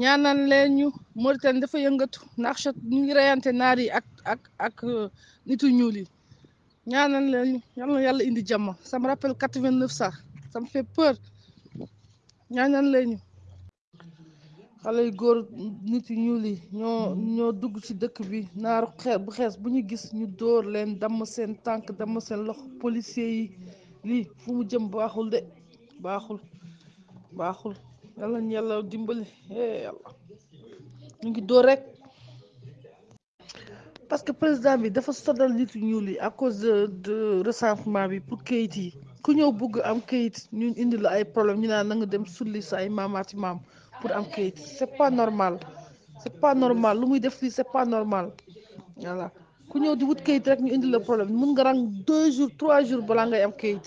ñaanal leen ñu Mauritanie dafa yëngatu ndax chat ñu ngi reyante naar yi ak ak ak euh, nitu ñuul yi ñaanal leen ñu yal na yàlla indi jàmm ça me rappelle quatre-vingt-neuf ça ça me fait peur ñaanal leen ñu xale yu góor nit yu ñuul yi ñoo ñoo dugg ci dëkk bi naaru xees bu xees bu ñu gis ñu dóor leen damm seen tànk damm seen loxo policier yi lii fu mu jëm baaxul de baaxul baaxul yàlla ñu yàlla dimbali eh yàlla ñu ngi dóor rek parce que président bi dafa sonal nit yu ñuul yi à cause de de recensement bi pour kayit yi ku ñëw bugg am kayit ñu indi la ay problème ñu naan na nga dem sulli sa ay maamaati maam pour am kayit c'est pas normal c'est pas normal lu muy def lii c'est pas normal voilà ku ñëw di wut kayit rek ñu indi la problème mun nga rang deux jours trois jours balaa ngay am kayit